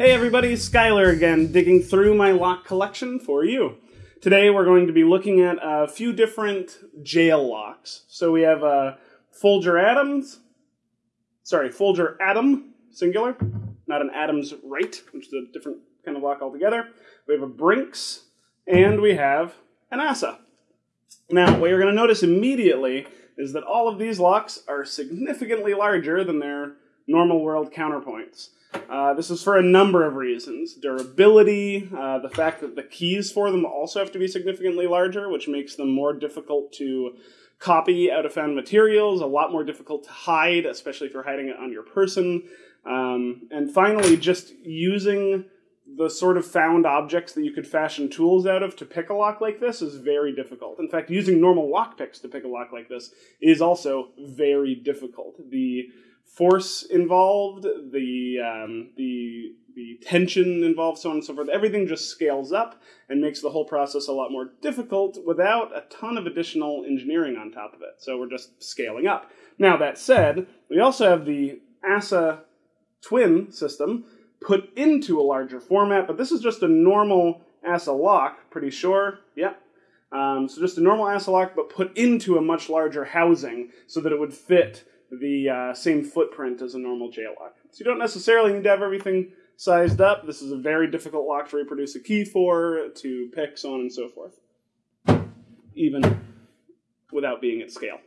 Hey everybody, Skylar again, digging through my lock collection for you. Today we're going to be looking at a few different jail locks. So we have uh, Folger Adams, sorry, Folger Adam, singular, not an Adams right, which is a different kind of lock altogether. We have a Brinks, and we have an ASSA. Now, what you're going to notice immediately is that all of these locks are significantly larger than their normal world counterpoints. Uh, this is for a number of reasons. Durability, uh, the fact that the keys for them also have to be significantly larger, which makes them more difficult to copy out of found materials, a lot more difficult to hide, especially if you're hiding it on your person. Um, and finally, just using the sort of found objects that you could fashion tools out of to pick a lock like this is very difficult. In fact, using normal lock picks to pick a lock like this is also very difficult. The force involved, the um, the the tension involved, so on and so forth. Everything just scales up and makes the whole process a lot more difficult without a ton of additional engineering on top of it. So we're just scaling up. Now that said, we also have the ASSA twin system put into a larger format, but this is just a normal ASSA lock, pretty sure. Yep. Um, so just a normal ASSA lock, but put into a much larger housing so that it would fit the uh, same footprint as a normal J lock. So you don't necessarily need to have everything sized up. This is a very difficult lock to reproduce a key for, to pick, so on and so forth. Even without being at scale.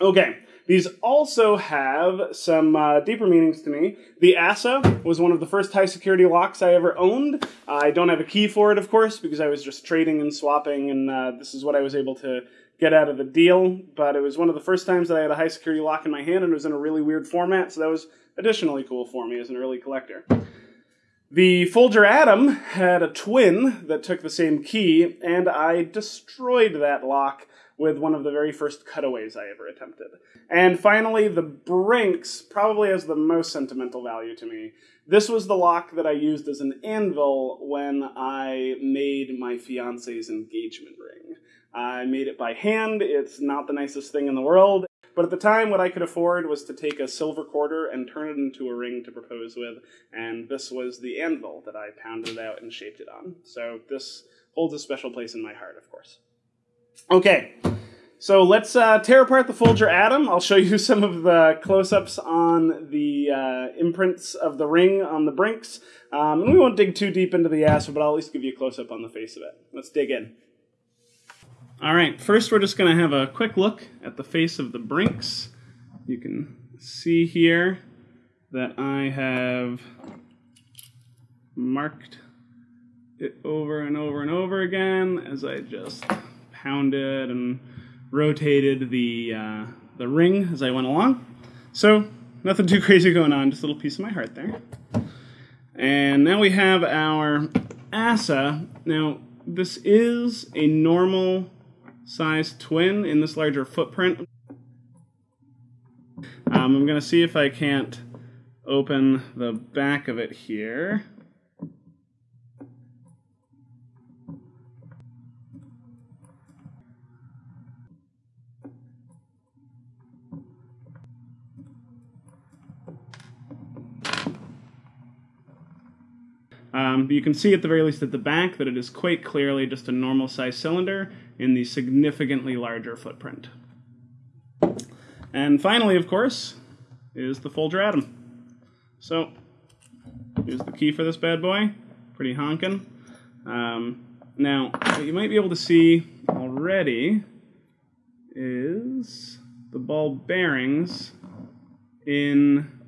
Okay, these also have some uh, deeper meanings to me. The ASSA was one of the first high security locks I ever owned. I don't have a key for it, of course, because I was just trading and swapping, and uh, this is what I was able to get out of the deal. But it was one of the first times that I had a high security lock in my hand, and it was in a really weird format, so that was additionally cool for me as an early collector. The Folger Adam had a twin that took the same key, and I destroyed that lock with one of the very first cutaways I ever attempted. And finally, the Brinks probably has the most sentimental value to me. This was the lock that I used as an anvil when I made my fiance's engagement ring. I made it by hand. It's not the nicest thing in the world. But at the time, what I could afford was to take a silver quarter and turn it into a ring to propose with, and this was the anvil that I pounded out and shaped it on. So this holds a special place in my heart, of course. Okay, so let's uh, tear apart the Folger Adam. I'll show you some of the close-ups on the uh, imprints of the ring on the brinks. Um, and we won't dig too deep into the ASSA, but I'll at least give you a close-up on the face of it. Let's dig in. All right, first we're just going to have a quick look at the face of the Brinks. You can see here that I have marked it over and over and over again as I just pounded and rotated the, uh, the ring as I went along. So, nothing too crazy going on, just a little piece of my heart there. And now we have our ASSA. Now, this is a normal size twin in this larger footprint. Um, I'm going to see if I can't open the back of it here. Um, you can see at the very least at the back that it is quite clearly just a normal size cylinder in the significantly larger footprint. And finally, of course, is the Folger Adam. So, here's the key for this bad boy. Pretty honkin'. Um, now, what you might be able to see already is the ball bearings in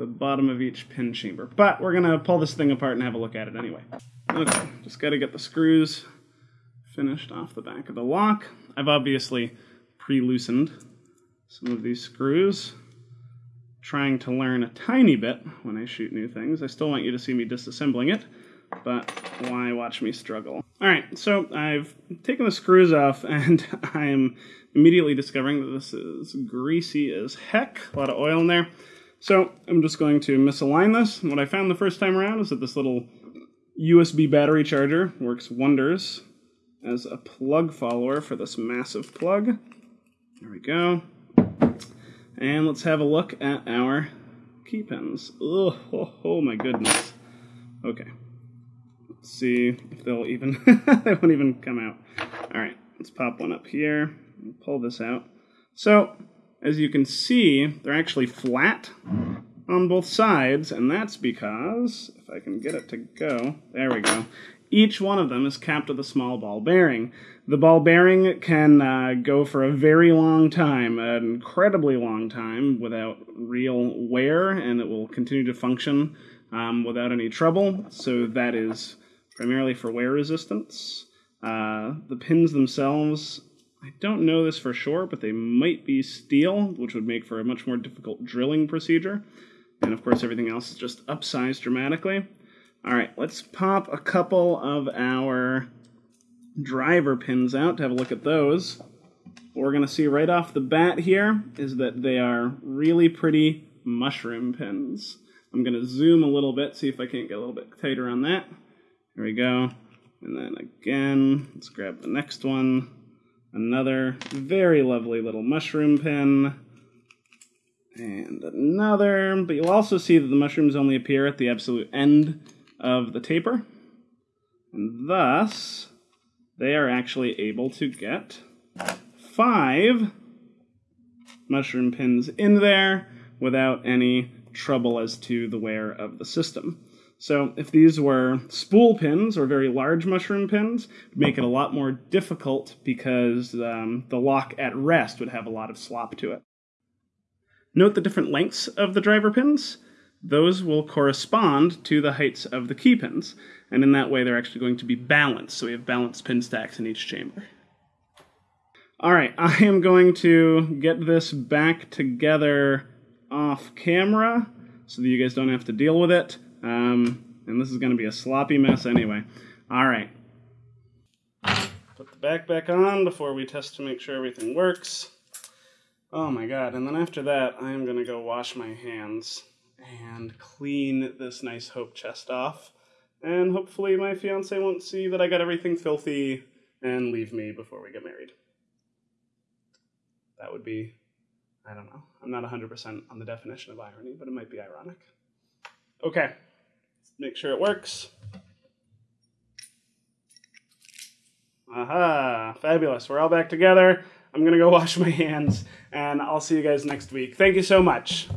the bottom of each pin chamber. But we're to pull this thing apart and have a look at it anyway. Okay, just got to get the screws finished off the back of the lock. I've obviously pre-loosened some of these screws, trying to learn a tiny bit when I shoot new things. I still want you to see me disassembling it, but why watch me struggle? All right, so I've taken the screws off and I am immediately discovering that this is greasy as heck, a lot of oil in there. So I'm just going to misalign this. What I found the first time around is that this little USB battery charger works wonders as a plug follower for this massive plug. There we go. And let's have a look at our key pins. Oh, oh, oh my goodness. Okay. Let's see if they'll even, they won't even come out. All right, let's pop one up here, pull this out. So, as you can see, they're actually flat on both sides, and that's because, if I can get it to go, there we go. Each one of them is capped with a small ball bearing. The ball bearing can uh, go for a very long time, an incredibly long time, without real wear, and it will continue to function um, without any trouble. So that is primarily for wear resistance. Uh, the pins themselves, I don't know this for sure, but they might be steel, which would make for a much more difficult drilling procedure. And of course, everything else is just upsized dramatically. All right, let's pop a couple of our driver pins out to have a look at those. What we're going to see right off the bat here is that they are really pretty mushroom pins. I'm going to zoom a little bit, see if I can't get a little bit tighter on that. Here we go. And then again, let's grab the next one. Another very lovely little mushroom pin. And another, but you'll also see that the mushrooms only appear at the absolute end of the taper. And thus, they are actually able to get five mushroom pins in there without any trouble as to the wear of the system. So if these were spool pins or very large mushroom pins, make it a lot more difficult because um, the lock at rest would have a lot of slop to it. Note the different lengths of the driver pins. Those will correspond to the heights of the key pins, and in that way they're actually going to be balanced, so we have balanced pin stacks in each chamber. All right, I am going to get this back together off camera so that you guys don't have to deal with it. Um, and this is going to be a sloppy mess anyway. All right. Put the back back on before we test to make sure everything works. Oh my god, and then after that, I am going to go wash my hands and clean this nice Hope chest off. And hopefully my fiance won't see that I got everything filthy and leave me before we get married. That would be, I don't know. I'm not 100% on the definition of irony, but it might be ironic. Okay, make sure it works. Aha, fabulous. We're all back together. I'm going to go wash my hands, and I'll see you guys next week. Thank you so much.